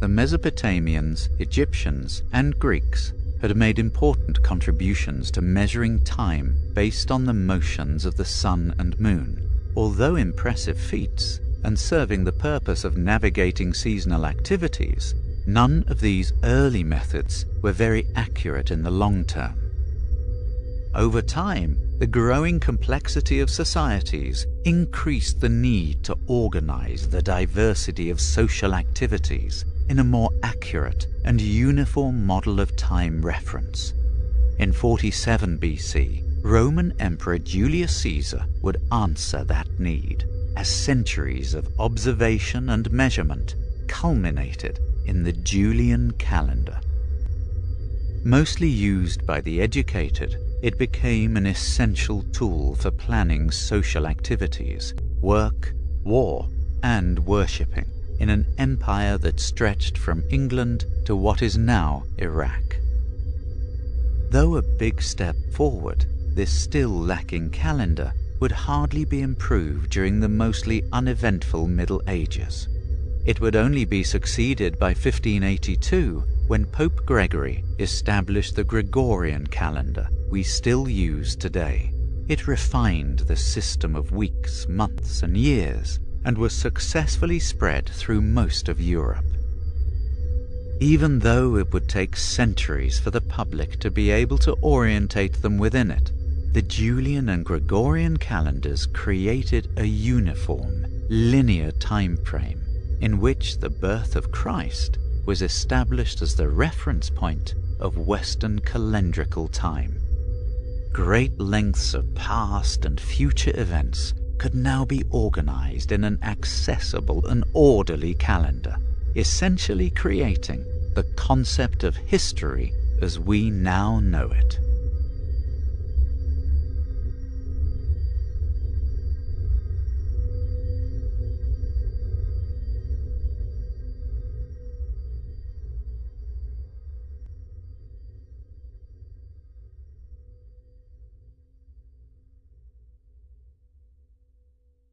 the Mesopotamians, Egyptians, and Greeks had made important contributions to measuring time based on the motions of the sun and moon. Although impressive feats, and serving the purpose of navigating seasonal activities, none of these early methods were very accurate in the long term. Over time, the growing complexity of societies increased the need to organize the diversity of social activities in a more accurate and uniform model of time reference. In 47 BC, Roman Emperor Julius Caesar would answer that need as centuries of observation and measurement culminated in the Julian calendar. Mostly used by the educated, it became an essential tool for planning social activities, work, war, and worshipping in an empire that stretched from England to what is now Iraq. Though a big step forward, this still lacking calendar would hardly be improved during the mostly uneventful Middle Ages. It would only be succeeded by 1582 when Pope Gregory established the Gregorian calendar we still use today. It refined the system of weeks, months, and years and was successfully spread through most of Europe. Even though it would take centuries for the public to be able to orientate them within it, the Julian and Gregorian calendars created a uniform, linear time frame in which the birth of Christ was established as the reference point of Western calendrical time. Great lengths of past and future events could now be organized in an accessible and orderly calendar, essentially creating the concept of history as we now know it.